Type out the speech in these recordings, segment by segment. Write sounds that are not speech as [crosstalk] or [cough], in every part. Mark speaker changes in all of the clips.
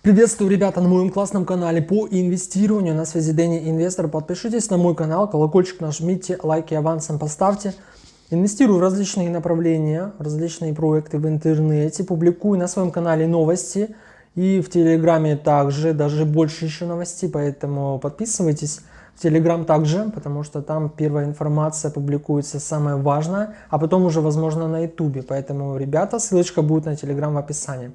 Speaker 1: Приветствую, ребята, на моем классном канале по инвестированию. На связи Дэнни Инвестор. Подпишитесь на мой канал, колокольчик нажмите, лайки авансом поставьте. Инвестирую в различные направления, различные проекты в интернете. Публикую на своем канале новости. И в Телеграме также, даже больше еще новостей. Поэтому подписывайтесь Телеграм также, потому что там первая информация публикуется самое важное. А потом уже, возможно, на Ютубе. Поэтому, ребята, ссылочка будет на Телеграм в описании.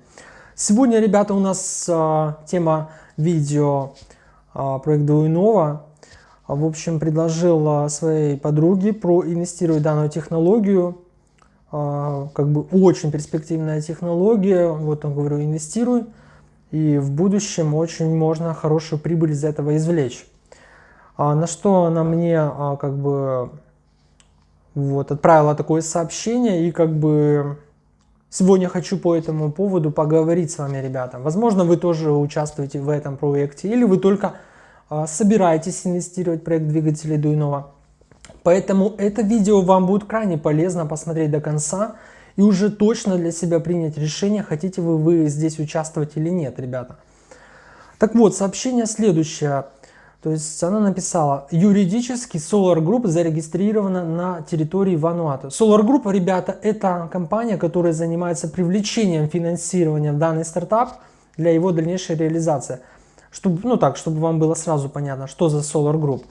Speaker 1: Сегодня, ребята, у нас а, тема видео а, проект Дуинова. В общем, предложил а, своей подруге проинвестировать данную технологию. А, как бы очень перспективная технология. Вот он говорю, инвестируй. И в будущем очень можно хорошую прибыль из этого извлечь. А, на что она мне а, как бы вот отправила такое сообщение и как бы Сегодня хочу по этому поводу поговорить с вами, ребята. Возможно, вы тоже участвуете в этом проекте, или вы только э, собираетесь инвестировать в проект двигателей Дуйнова. Поэтому это видео вам будет крайне полезно посмотреть до конца и уже точно для себя принять решение, хотите вы, вы здесь участвовать или нет, ребята. Так вот, сообщение следующее. То есть она написала, юридически Solar Group зарегистрирована на территории Вануату. Solar Group, ребята, это компания, которая занимается привлечением финансирования в данный стартап для его дальнейшей реализации. Чтобы, ну так, чтобы вам было сразу понятно, что за Solar Group.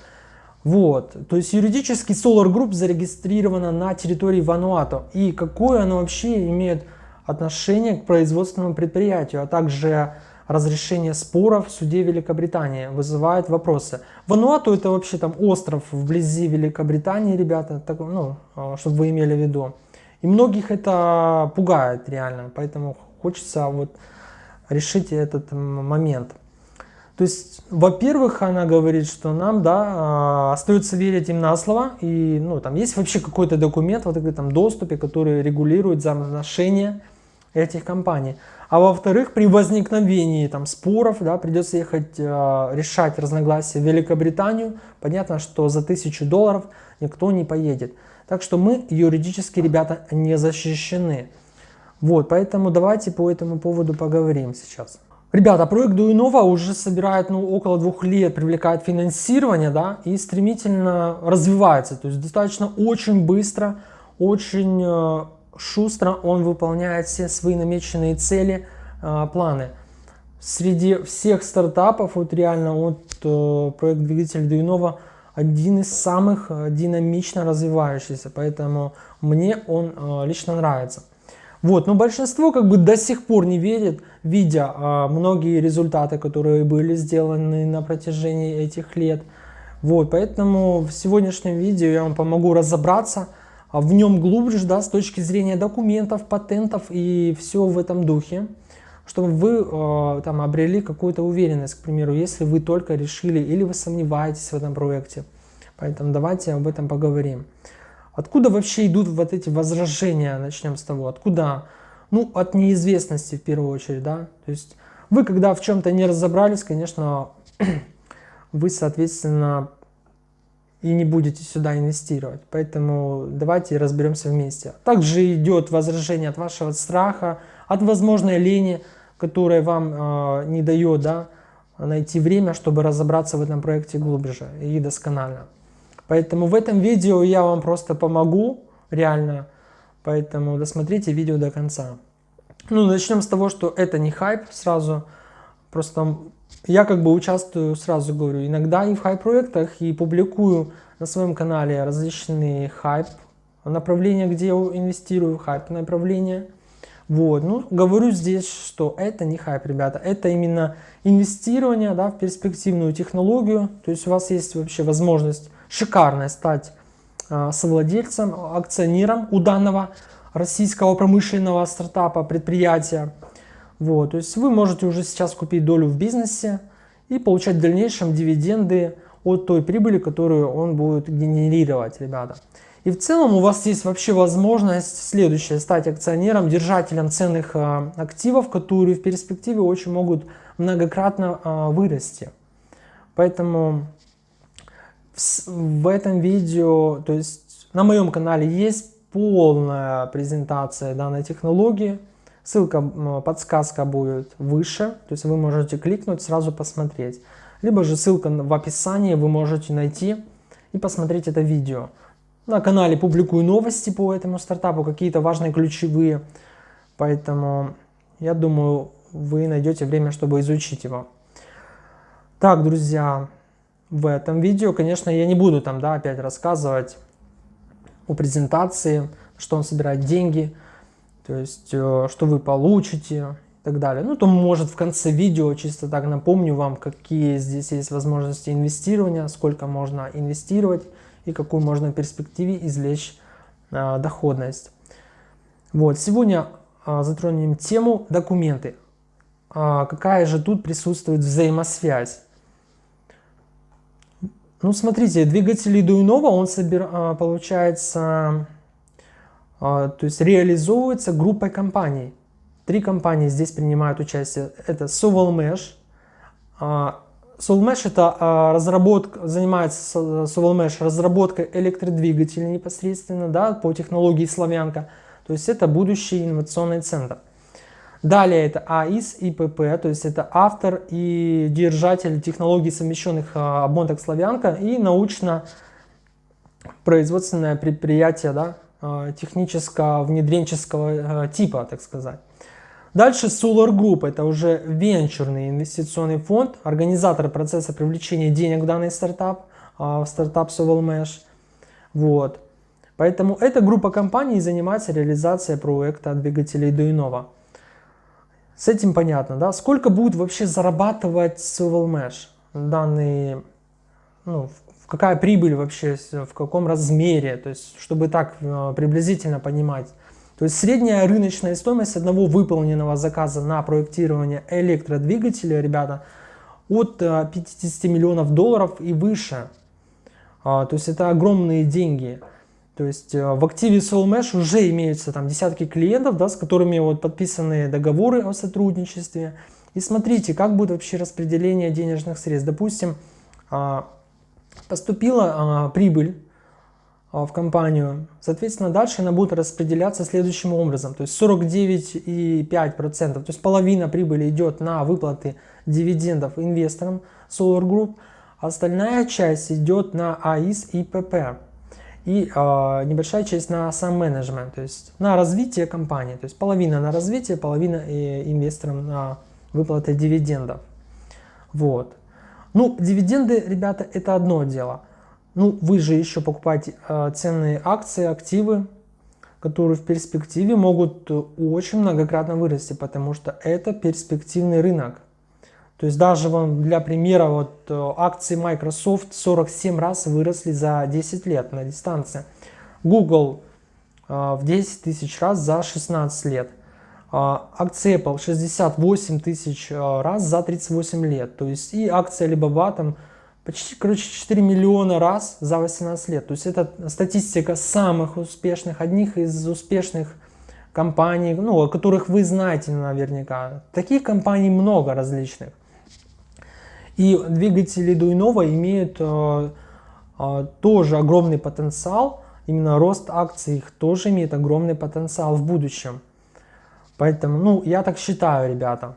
Speaker 1: Вот, то есть юридически Solar Group зарегистрирована на территории Вануату. И какое оно вообще имеет отношение к производственному предприятию, а также разрешение споров в суде Великобритании вызывает вопросы. Вануату это вообще там остров вблизи Великобритании, ребята, так, ну, а, чтобы вы имели в виду. И многих это пугает реально, поэтому хочется вот решить этот момент. То есть, во-первых, она говорит, что нам, да, а, остается верить им на слово, и, ну, там есть вообще какой-то документ вот в этом доступе, который регулирует взаимоотношения этих компаний. А во-вторых, при возникновении там, споров да, придется ехать э, решать разногласия в Великобританию. Понятно, что за тысячу долларов никто не поедет. Так что мы юридически, ребята, не защищены. Вот, поэтому давайте по этому поводу поговорим сейчас. Ребята, проект Дуинова уже собирает ну, около двух лет, привлекает финансирование да, и стремительно развивается. То есть достаточно очень быстро, очень э, шустро он выполняет все свои намеченные цели, а, планы. Среди всех стартапов, вот реально вот э, проект двигатель Дуинова один из самых э, динамично развивающихся, поэтому мне он э, лично нравится. Вот, но большинство как бы до сих пор не верит, видя а, многие результаты, которые были сделаны на протяжении этих лет. Вот, поэтому в сегодняшнем видео я вам помогу разобраться, в нем глубже, да, с точки зрения документов, патентов и все в этом духе, чтобы вы э, там обрели какую-то уверенность, к примеру, если вы только решили или вы сомневаетесь в этом проекте. Поэтому давайте об этом поговорим. Откуда вообще идут вот эти возражения, начнем с того, откуда? Ну, от неизвестности в первую очередь, да. То есть вы, когда в чем-то не разобрались, конечно, [clears throat] вы, соответственно, и не будете сюда инвестировать. Поэтому давайте разберемся вместе. Также идет возражение от вашего страха, от возможной лени, которая вам э, не дает да, найти время, чтобы разобраться в этом проекте глубже и досконально. Поэтому в этом видео я вам просто помогу, реально. Поэтому досмотрите видео до конца. Ну, начнем с того, что это не хайп сразу. Просто я как бы участвую, сразу говорю, иногда и в хайп-проектах, и публикую на своем канале различные хайп направления, где я инвестирую, хайп направления. Вот, ну, говорю здесь, что это не хайп, ребята, это именно инвестирование, да, в перспективную технологию, то есть у вас есть вообще возможность шикарная стать э, совладельцем, акционером у данного российского промышленного стартапа, предприятия, вот, то есть вы можете уже сейчас купить долю в бизнесе и получать в дальнейшем дивиденды от той прибыли, которую он будет генерировать, ребята. И в целом у вас есть вообще возможность следующее, стать акционером, держателем ценных а, активов, которые в перспективе очень могут многократно а, вырасти. Поэтому в, в этом видео, то есть на моем канале есть полная презентация данной технологии. Ссылка, подсказка будет выше, то есть вы можете кликнуть, сразу посмотреть. Либо же ссылка в описании вы можете найти и посмотреть это видео. На канале публикую новости по этому стартапу, какие-то важные ключевые, поэтому я думаю, вы найдете время, чтобы изучить его. Так, друзья, в этом видео, конечно, я не буду там, да, опять рассказывать о презентации, что он собирает деньги, то есть, э, что вы получите и так далее. Ну, то может в конце видео чисто так напомню вам, какие здесь есть возможности инвестирования, сколько можно инвестировать и какую можно в перспективе извлечь а, доходность. Вот, сегодня а, затронем тему документы. А, какая же тут присутствует взаимосвязь? Ну, смотрите, двигатель Дуинова, он собир, а, получается, то есть реализовывается группой компаний. Три компании здесь принимают участие. Это Sovelmesh. Sovelmesh это разработка, занимается Sovelmesh разработкой электродвигателей непосредственно, да, по технологии Славянка. То есть это будущий инновационный центр. Далее это АИС и ПП, то есть это автор и держатель технологий совмещенных а, обмоток Славянка и научно-производственное предприятие да, а, технического внедренческого а, типа, так сказать. Дальше Solar Group, это уже венчурный инвестиционный фонд, организатор процесса привлечения денег в данный стартап, в стартап Sovel Mesh. Вот. Поэтому эта группа компаний занимается реализацией проекта двигателей Дуинова. С этим понятно, да? Сколько будет вообще зарабатывать Civil Mesh? Данный, ну, какая прибыль вообще, в каком размере, то есть, чтобы так э, приблизительно понимать. То есть средняя рыночная стоимость одного выполненного заказа на проектирование электродвигателя, ребята, от 50 э, миллионов долларов и выше. А, то есть это огромные деньги. То есть э, в активе SoulMesh уже имеются там десятки клиентов, да, с которыми вот подписаны договоры о сотрудничестве. И смотрите, как будет вообще распределение денежных средств. Допустим, а, поступила а, прибыль а, в компанию, соответственно, дальше она будет распределяться следующим образом. То есть 49,5%, то есть половина прибыли идет на выплаты дивидендов инвесторам Solar Group, а остальная часть идет на АИС и ПП и э, небольшая часть на сам менеджмент, то есть на развитие компании, то есть половина на развитие, половина и инвесторам на выплаты дивидендов. Вот. Ну, дивиденды, ребята, это одно дело. Ну, вы же еще покупаете э, ценные акции, активы, которые в перспективе могут очень многократно вырасти, потому что это перспективный рынок. То есть даже вам для примера вот э, акции Microsoft 47 раз выросли за 10 лет на дистанции. Google э, в 10 тысяч раз за 16 лет. Акции Apple 68 тысяч раз за 38 лет. То есть и акция Alibaba там почти, короче, 4 миллиона раз за 18 лет. То есть это статистика самых успешных, одних из успешных компаний, ну, о которых вы знаете наверняка. Таких компаний много различных. И двигатели Дуйнова имеют э, э, тоже огромный потенциал, именно рост акций их тоже имеет огромный потенциал в будущем. Поэтому, ну, я так считаю, ребята.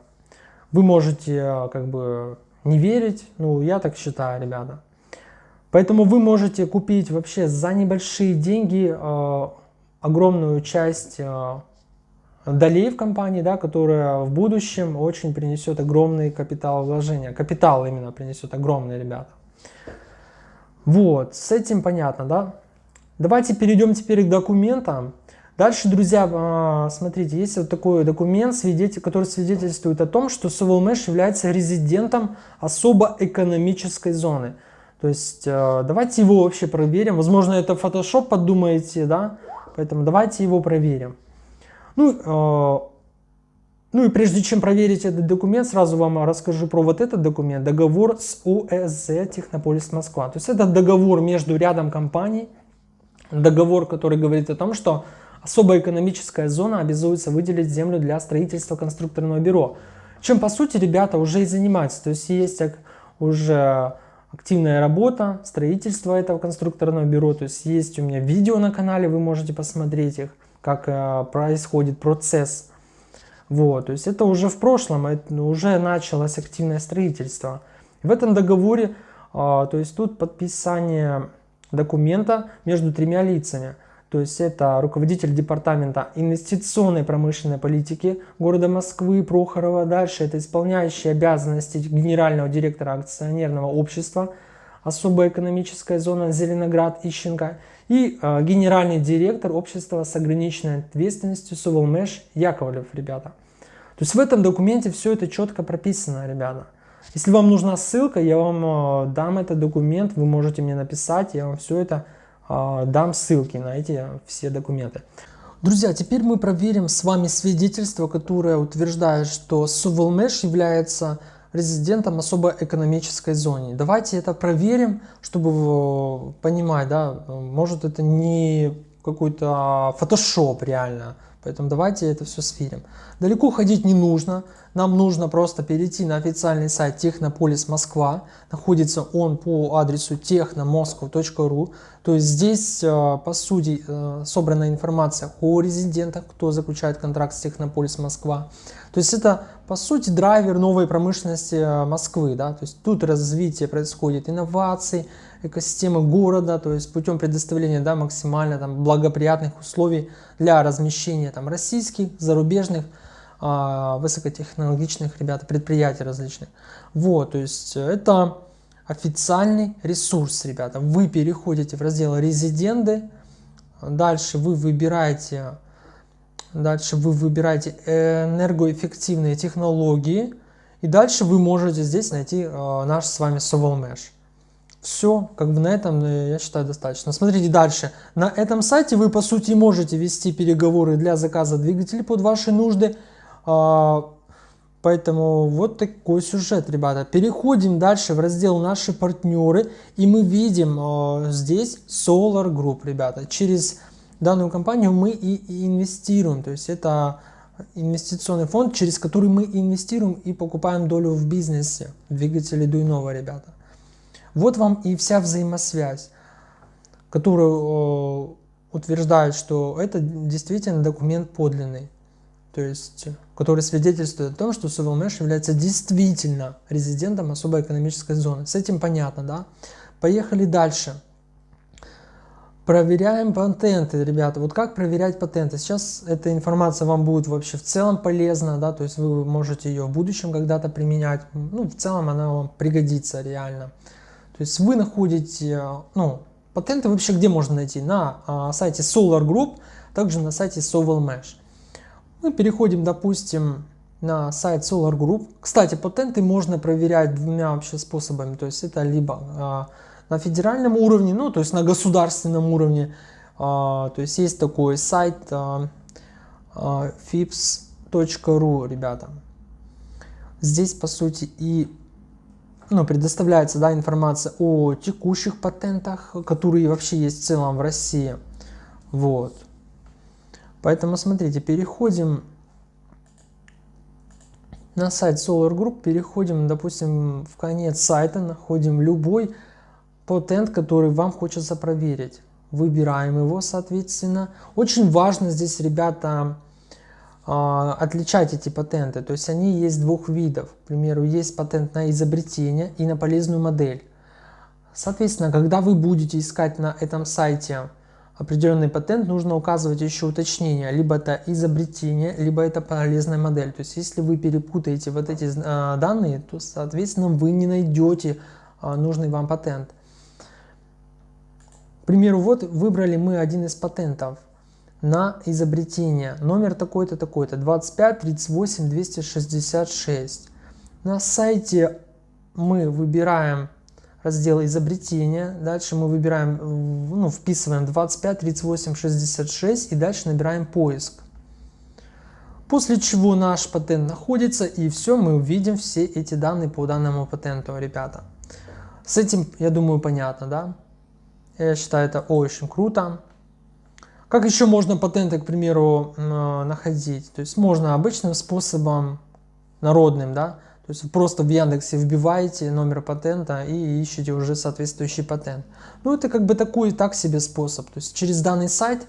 Speaker 1: Вы можете э, как бы не верить, ну, я так считаю, ребята. Поэтому вы можете купить вообще за небольшие деньги э, огромную часть э, долей в компании, да, которая в будущем очень принесет огромный капитал вложения. Капитал именно принесет огромный, ребята. Вот, с этим понятно, да? Давайте перейдем теперь к документам. Дальше, друзья, а, смотрите, есть вот такой документ, который свидетельствует о том, что Sovelmesh является резидентом особо экономической зоны. То есть, а, давайте его вообще проверим. Возможно, это Photoshop, подумаете, да? Поэтому давайте его проверим. Ну, э, ну и прежде чем проверить этот документ, сразу вам расскажу про вот этот документ. Договор с ОСЗ Технополис Москва. То есть это договор между рядом компаний. Договор, который говорит о том, что особая экономическая зона обязуется выделить землю для строительства конструкторного бюро. Чем по сути ребята уже и занимаются. То есть есть уже активная работа, строительство этого конструкторного бюро. То есть есть у меня видео на канале, вы можете посмотреть их, как э, происходит процесс. Вот, то есть это уже в прошлом, это уже началось активное строительство. В этом договоре, то есть тут подписание документа между тремя лицами. То есть это руководитель департамента инвестиционной промышленной политики города Москвы Прохорова. Дальше это исполняющий обязанности генерального директора акционерного общества особая экономическая зона Зеленоград Ищенко и э, генеральный директор общества с ограниченной ответственностью Сувалмеш Яковлев, ребята. То есть в этом документе все это четко прописано, ребята. Если вам нужна ссылка, я вам э, дам этот документ, вы можете мне написать, я вам все это дам ссылки на эти все документы. Друзья, теперь мы проверим с вами свидетельство, которое утверждает, что Сувелмеш является резидентом особой экономической зоны. Давайте это проверим, чтобы понимать, да, может это не какой-то фотошоп реально, Поэтому давайте это все сверим. Далеко ходить не нужно. Нам нужно просто перейти на официальный сайт Технополис Москва. Находится он по адресу technomoscow.ru. То есть здесь, э, по сути, э, собрана информация о резидентах, кто заключает контракт с Технополис Москва. То есть это, по сути, драйвер новой промышленности э, Москвы. Да? То есть тут развитие происходит инноваций, экосистемы города, то есть путем предоставления да, максимально там, благоприятных условий для размещения там, российских, зарубежных, э, высокотехнологичных ребят, предприятий различных. Вот, то есть это официальный ресурс, ребята. Вы переходите в раздел резиденты, дальше вы выбираете, дальше вы выбираете энергоэффективные технологии, и дальше вы можете здесь найти э, наш с вами Sovelmesh. Все, как бы на этом, э, я считаю, достаточно. Смотрите дальше. На этом сайте вы, по сути, можете вести переговоры для заказа двигателей под ваши нужды. Поэтому вот такой сюжет, ребята. Переходим дальше в раздел «Наши партнеры». И мы видим а, здесь Solar Group, ребята. Через данную компанию мы и инвестируем. То есть это инвестиционный фонд, через который мы инвестируем и покупаем долю в бизнесе. Двигатели Дуйнова, ребята. Вот вам и вся взаимосвязь, которую утверждает, что это действительно документ подлинный, то есть, который свидетельствует о том, что Сувелмеш является действительно резидентом особой экономической зоны. С этим понятно, да? Поехали дальше. Проверяем патенты, ребята. Вот как проверять патенты? Сейчас эта информация вам будет вообще в целом полезна, да, то есть вы можете ее в будущем когда-то применять. Ну, в целом она вам пригодится реально. То есть вы находите, ну, патенты вообще где можно найти? На а, сайте Solar Group, также на сайте Sovel Mesh. Мы переходим, допустим, на сайт Solar Group. Кстати, патенты можно проверять двумя вообще способами. То есть это либо а, на федеральном уровне, ну, то есть на государственном уровне. А, то есть есть такой сайт а, fips.ru, ребята. Здесь, по сути, и ну, предоставляется да, информация о текущих патентах, которые вообще есть в целом в России. Вот. Поэтому смотрите, переходим на сайт Solar Group, переходим, допустим, в конец сайта, находим любой патент, который вам хочется проверить. Выбираем его, соответственно. Очень важно здесь, ребята, а, отличать эти патенты. То есть они есть двух видов. К примеру, есть патент на изобретение и на полезную модель. Соответственно, когда вы будете искать на этом сайте определенный патент, нужно указывать еще уточнение. Либо это изобретение, либо это полезная модель. То есть если вы перепутаете вот эти э, данные, то, соответственно, вы не найдете э, нужный вам патент. К примеру, вот выбрали мы один из патентов – на изобретение. Номер такой-то, такой-то, 25 38 266. На сайте мы выбираем раздел изобретения, дальше мы выбираем, ну, вписываем 25 38 66 и дальше набираем поиск. После чего наш патент находится и все, мы увидим все эти данные по данному патенту, ребята. С этим, я думаю, понятно, да? Я считаю это очень круто. Как еще можно патенты, к примеру, находить? То есть можно обычным способом, народным, да, то есть просто в Яндексе вбиваете номер патента и ищете уже соответствующий патент. Ну, это как бы такой так себе способ. То есть через данный сайт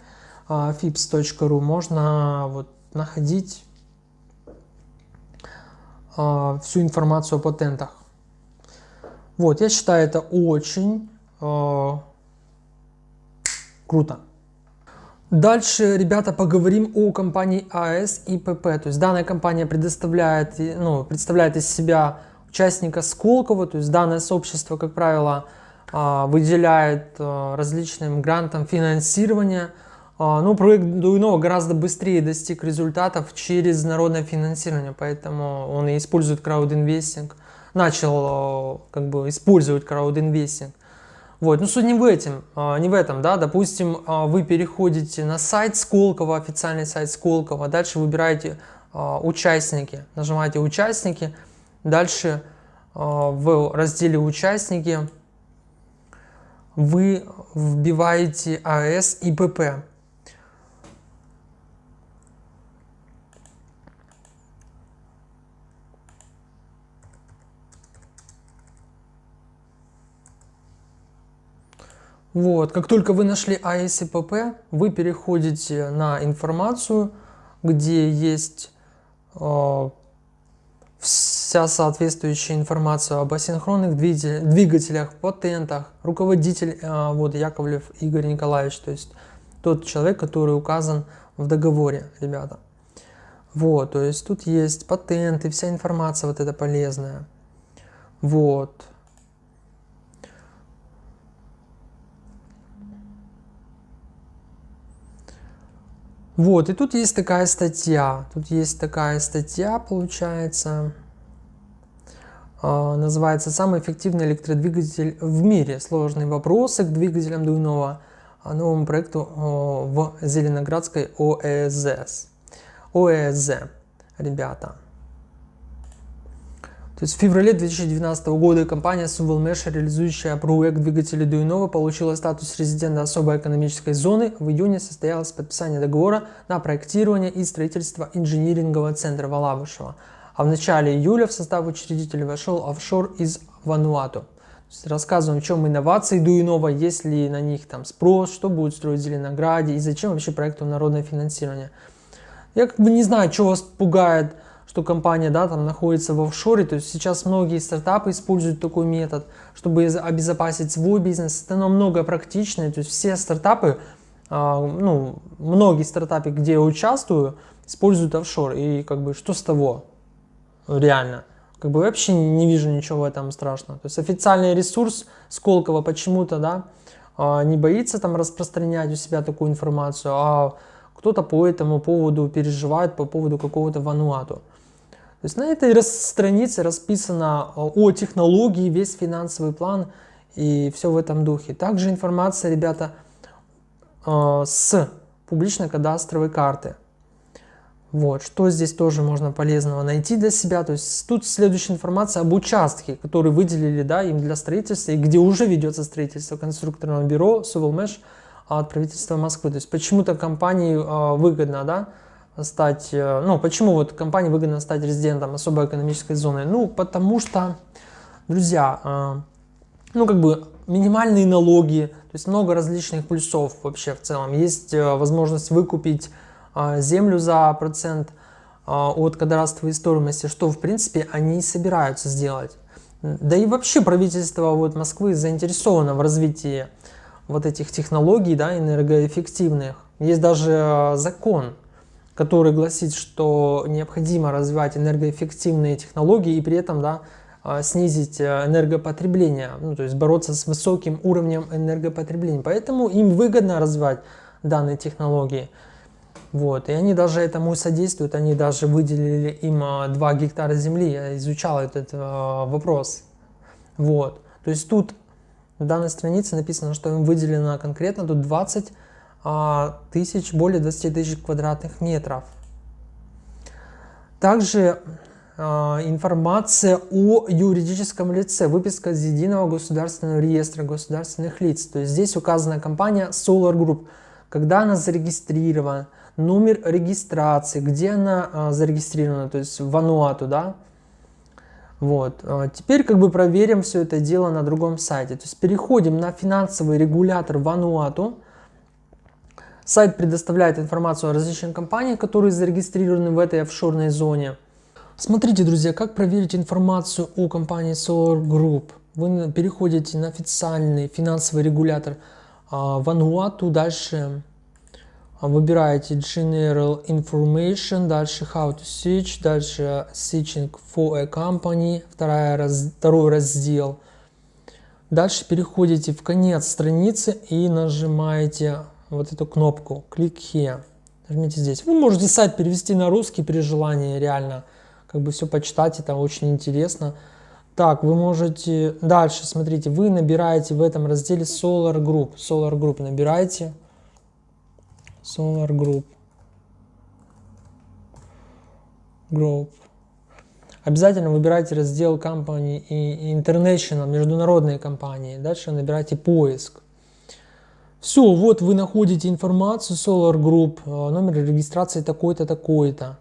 Speaker 1: fips.ru можно вот находить uh, всю информацию о патентах. Вот, я считаю это очень uh, круто. Дальше, ребята, поговорим о компании АС и ПП. То есть данная компания предоставляет, ну, представляет из себя участника Сколково, то есть данное сообщество, как правило, а, выделяет а, различным грантам финансирование. А, ну, проект Дуинова гораздо быстрее достиг результатов через народное финансирование, поэтому он и использует краудинвестинг, начал как бы использовать краудинвестинг. Вот, ну суть не в этом, а, не в этом, да, допустим, а, вы переходите на сайт Сколково, официальный сайт Сколково, дальше выбираете а, участники, нажимаете участники, дальше в разделе участники вы вбиваете АС и ПП. Вот, как только вы нашли ASIPP, вы переходите на информацию, где есть э, вся соответствующая информация об асинхронных двигателях, патентах. Руководитель, э, вот Яковлев Игорь Николаевич, то есть тот человек, который указан в договоре, ребята. Вот, то есть тут есть патенты, вся информация вот эта полезная. Вот. Вот, и тут есть такая статья. Тут есть такая статья, получается. Э, называется «Самый эффективный электродвигатель в мире. Сложные вопросы к двигателям Дуйнова. Новому проекту э, в Зеленоградской ОЭЗ». ОЭЗ, ребята. То есть в феврале 2019 года компания Suvalmesh, реализующая проект двигателей Дуинова, получила статус резидента особой экономической зоны. В июне состоялось подписание договора на проектирование и строительство инжинирингового центра Валабышева. А в начале июля в состав учредителей вошел офшор из Вануату. Рассказываем, в чем инновации Дуинова, есть ли на них там спрос, что будет строить в Зеленограде и зачем вообще проекту народное финансирование. Я как бы не знаю, что вас пугает что компания да, там находится в офшоре. То есть сейчас многие стартапы используют такой метод, чтобы обезопасить свой бизнес. Это намного практичнее. То есть все стартапы, а, ну, многие стартапы, где я участвую, используют офшор. И как бы что с того? Реально. Как бы вообще не вижу ничего в этом страшного. То есть официальный ресурс Сколково почему-то, да, а, не боится там распространять у себя такую информацию, а кто-то по этому поводу переживает по поводу какого-то Вануату. То есть на этой странице расписано э, о технологии, весь финансовый план и все в этом духе. Также информация, ребята, э, с публичной кадастровой карты. Вот, что здесь тоже можно полезного найти для себя. То есть тут следующая информация об участке, который выделили да, им для строительства, и где уже ведется строительство конструкторного бюро Сувелмеш от правительства Москвы. То есть почему-то компании э, выгодно, да, стать, э, ну, почему вот компании выгодно стать резидентом особой экономической зоны? Ну, потому что, друзья, э, ну, как бы минимальные налоги, то есть много различных плюсов вообще в целом. Есть э, возможность выкупить землю за процент от кадастровой стоимости, что, в принципе, они и собираются сделать. Да и вообще правительство вот Москвы заинтересовано в развитии вот этих технологий, да, энергоэффективных. Есть даже закон который гласит, что необходимо развивать энергоэффективные технологии и при этом да, а, снизить э, энергопотребление, ну, то есть бороться с высоким уровнем энергопотребления. Поэтому им выгодно развивать данные технологии. Вот, и они даже этому содействуют, они даже выделили им 2 а, гектара земли, я изучал этот э, вопрос. Вот, то есть тут на данной странице написано, что им выделено конкретно тут 20 а, тысяч, более 20 тысяч квадратных метров. Также а, информация о юридическом лице, выписка из единого государственного реестра государственных лиц. То есть здесь указана компания Solar Group, когда она зарегистрирована, номер регистрации, где она а, зарегистрирована, то есть в Вануату, да, Вот. А теперь как бы проверим все это дело на другом сайте. То есть переходим на финансовый регулятор Вануату. Сайт предоставляет информацию о различных компаниях, которые зарегистрированы в этой офшорной зоне. Смотрите, друзья, как проверить информацию о компании Solar Group. Вы переходите на официальный финансовый регулятор Вануату, дальше а, выбираете General Information, дальше How to Search, дальше Searching for a Company, вторая раз, второй раздел. Дальше переходите в конец страницы и нажимаете вот эту кнопку Click Here. Нажмите здесь. Вы можете сайт перевести на русский при желании, реально. Как бы все почитать, это очень интересно. Так, вы можете... Дальше, смотрите, вы набираете в этом разделе Solar Group. Solar Group набираете. Solar Group. Group. Обязательно выбирайте раздел компании и International, международные компании. Дальше набирайте поиск. Все, вот вы находите информацию Solar Group, э, номер регистрации такой-то, такой-то.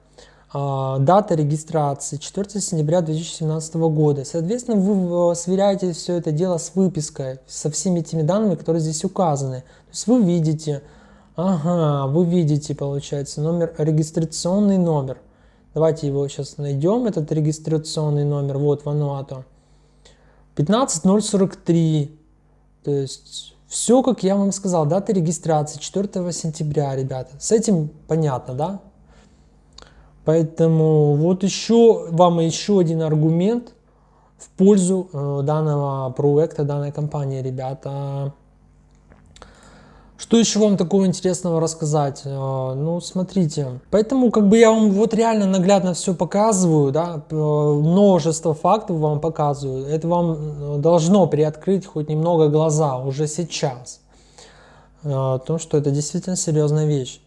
Speaker 1: А, дата регистрации 4 сентября 2017 года. Соответственно, вы э, сверяете все это дело с выпиской, со всеми этими данными, которые здесь указаны. То есть вы видите, Ага, вы видите, получается, номер, регистрационный номер. Давайте его сейчас найдем, этот регистрационный номер, вот Вануату. 15043, то есть все, как я вам сказал, дата регистрации 4 сентября, ребята. С этим понятно, да? Поэтому вот еще вам еще один аргумент в пользу э, данного проекта, данной компании, ребята. Что еще вам такого интересного рассказать? Э, ну, смотрите. Поэтому, как бы я вам вот реально наглядно все показываю, да, множество фактов вам показываю. Это вам э, должно приоткрыть хоть немного глаза уже сейчас. Э, о том, что это действительно серьезная вещь.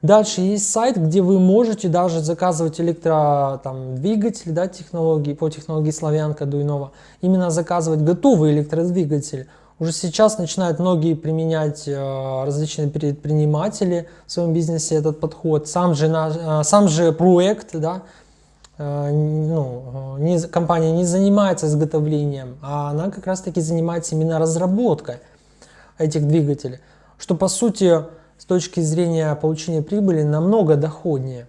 Speaker 1: Дальше есть сайт, где вы можете даже заказывать электродвигатели, да, технологии, по технологии Славянка Дуйнова. Именно заказывать готовый электродвигатель уже сейчас начинают многие применять э, различные предприниматели в своем бизнесе этот подход. Сам же, э, сам же проект, да, э, ну, не, компания не занимается изготовлением, а она как раз таки занимается именно разработкой этих двигателей, что по сути с точки зрения получения прибыли намного доходнее.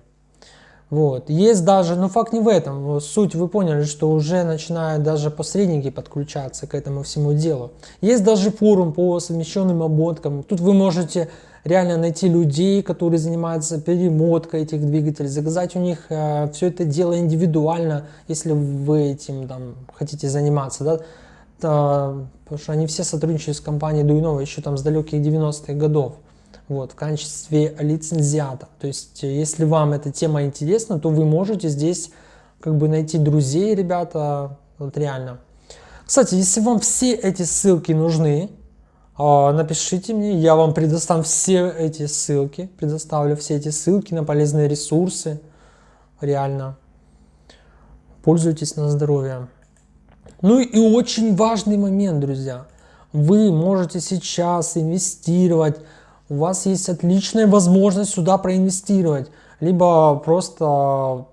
Speaker 1: Вот. Есть даже, но факт не в этом, суть вы поняли, что уже начинают даже посредники подключаться к этому всему делу. Есть даже форум по совмещенным обмоткам, тут вы можете реально найти людей, которые занимаются перемоткой этих двигателей, заказать у них э, все это дело индивидуально, если вы этим там, хотите заниматься, да, то, потому что они все сотрудничают с компанией Дуйнова еще там с далеких 90-х годов вот, в качестве лицензиата. То есть, э, если вам эта тема интересна, то вы можете здесь как бы найти друзей, ребята, вот реально. Кстати, если вам все эти ссылки нужны, а, напишите мне, я вам предоставлю все эти ссылки, предоставлю все эти ссылки на полезные ресурсы, реально. Пользуйтесь на здоровье. Ну и очень важный момент, друзья. Вы можете сейчас инвестировать у вас есть отличная возможность сюда проинвестировать, либо просто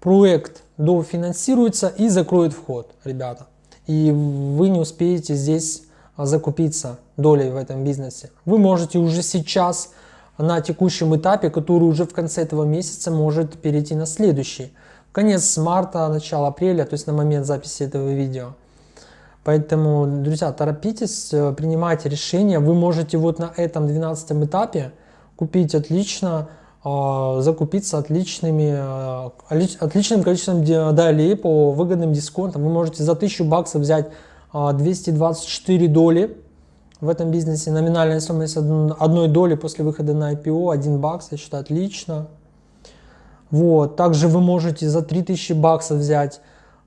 Speaker 1: проект дофинансируется и закроет вход, ребята. И вы не успеете здесь закупиться долей в этом бизнесе. Вы можете уже сейчас на текущем этапе, который уже в конце этого месяца может перейти на следующий. Конец марта, начало апреля, то есть на момент записи этого видео. Поэтому, друзья, торопитесь, э, принимайте решения. Вы можете вот на этом 12 этапе купить отлично, а, закупиться отличными, э, отличным количеством долей по выгодным дисконтам. Вы можете за 1000 баксов взять 224 а, доли в этом бизнесе. Номинальная стоимость одной доли после выхода на IPO 1 бакс, я считаю, отлично. Вот. Также вы можете за 3000 баксов взять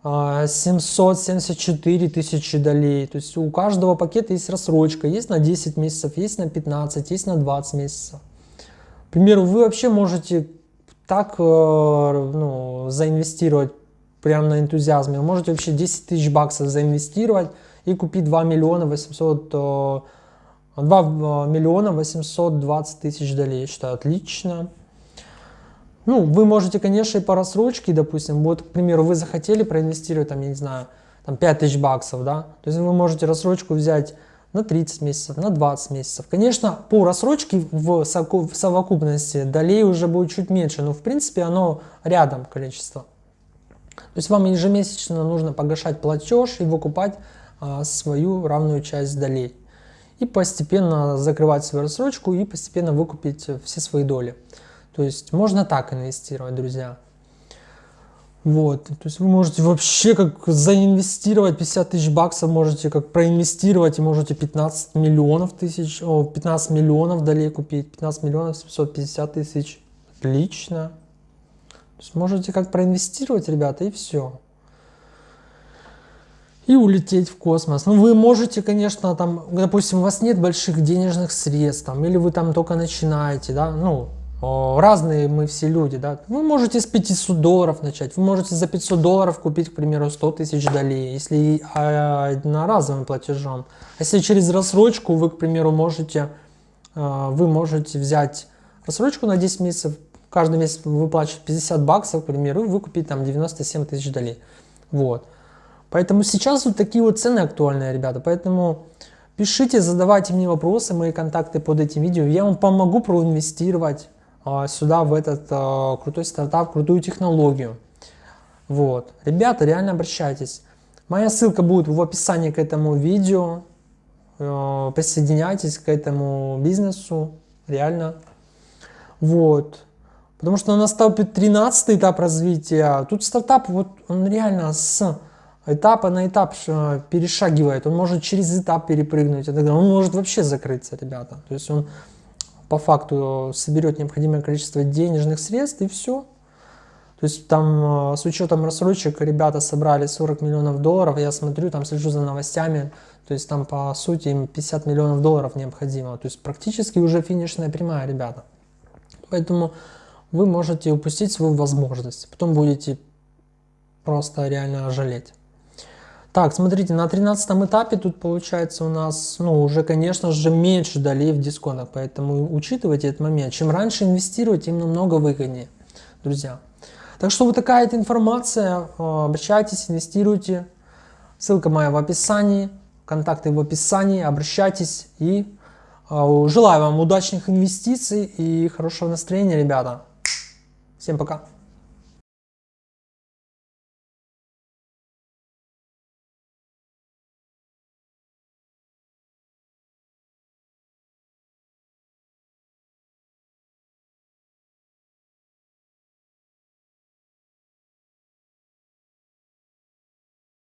Speaker 1: 774 а, тысячи долей. То есть у каждого пакета есть рассрочка. Есть на 10 месяцев, есть на 15, есть на 20 месяцев. К примеру, вы вообще можете так э, ну, заинвестировать прямо на энтузиазме. Вы можете вообще 10 тысяч баксов заинвестировать и купить 2 миллиона 800 2 э, миллиона 820 тысяч долей. Я считаю, отлично. Ну, вы можете, конечно, и по рассрочке, допустим, вот, к примеру, вы захотели проинвестировать, там, я не знаю, там 5000 баксов, да, то есть вы можете рассрочку взять на 30 месяцев, на 20 месяцев. Конечно, по рассрочке в совокупности долей уже будет чуть меньше, но в принципе оно рядом количество. То есть вам ежемесячно нужно погашать платеж и выкупать а, свою равную часть долей. И постепенно закрывать свою рассрочку и постепенно выкупить все свои доли. То есть можно так инвестировать, друзья. Вот, то есть вы можете вообще как заинвестировать 50 тысяч баксов, можете как проинвестировать и можете 15 миллионов тысяч, о, 15 миллионов долей купить, 15 миллионов 750 тысяч, отлично. То есть можете как проинвестировать, ребята, и все. И улететь в космос. Ну, вы можете, конечно, там, допустим, у вас нет больших денежных средств, там, или вы там только начинаете, да, ну, разные мы все люди, да, вы можете с 500 долларов начать, вы можете за 500 долларов купить, к примеру, 100 тысяч долей, если одноразовым платежом. Если через рассрочку вы, к примеру, можете, а, вы можете взять рассрочку на 10 месяцев, каждый месяц выплачивать 50 баксов, к примеру, и выкупить там 97 тысяч долей. Вот. Поэтому сейчас вот такие вот цены актуальные, ребята, поэтому пишите, задавайте мне вопросы, мои контакты под этим видео, я вам помогу проинвестировать а, сюда, в этот а, крутой стартап, крутую технологию. Вот. Ребята, реально обращайтесь. Моя ссылка будет в описании к этому видео. А, присоединяйтесь к этому бизнесу. Реально. Вот. Потому что наступит 13 этап развития. Тут стартап, вот он реально с этапа на этап перешагивает. Он может через этап перепрыгнуть. Он может вообще закрыться, ребята. То есть он по факту соберет необходимое количество денежных средств и все. То есть там э, с учетом рассрочек ребята собрали 40 миллионов долларов, я смотрю, там слежу за новостями, то есть там по сути им 50 миллионов долларов необходимо. То есть практически уже финишная прямая, ребята. Поэтому вы можете упустить свою возможность, потом будете просто реально жалеть. Так, смотрите, на 13 этапе тут получается у нас, ну, уже, конечно же, меньше долей в дисконтах, поэтому учитывайте этот момент. Чем раньше инвестировать, тем намного выгоднее, друзья. Так что вот такая вот информация, э, обращайтесь, инвестируйте. Ссылка моя в описании, контакты в описании, обращайтесь и э, желаю вам удачных инвестиций и хорошего настроения, ребята. Всем пока.